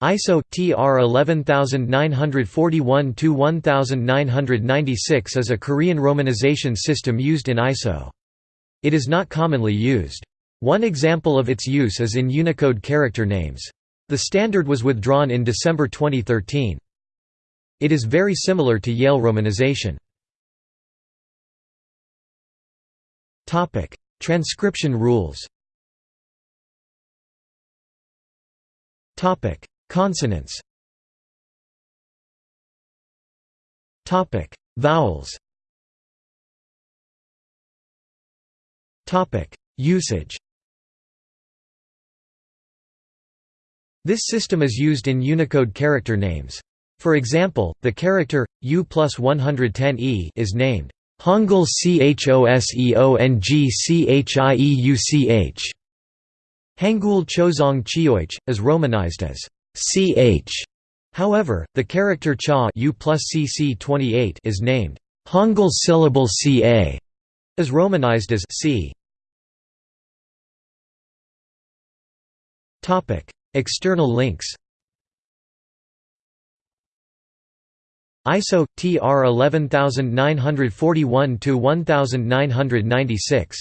ISO TR 11941-1996 is a Korean romanization system used in ISO. It is not commonly used. One example of its use is in Unicode character names. The standard was withdrawn in December 2013. It is very similar to Yale romanization. Transcription rules Consonants Topic: Vowels. Topic: Usage. This system is used in Unicode character names. For example, the character U plus 110e is named Hangul Choseongchieouch. Hangul Choseong Chieuch is romanized as ch. However, the character cha u plus cc 28 is named Hangul syllable ca, is romanized as c. Topic: External links. ISO TR 11941 to 1996.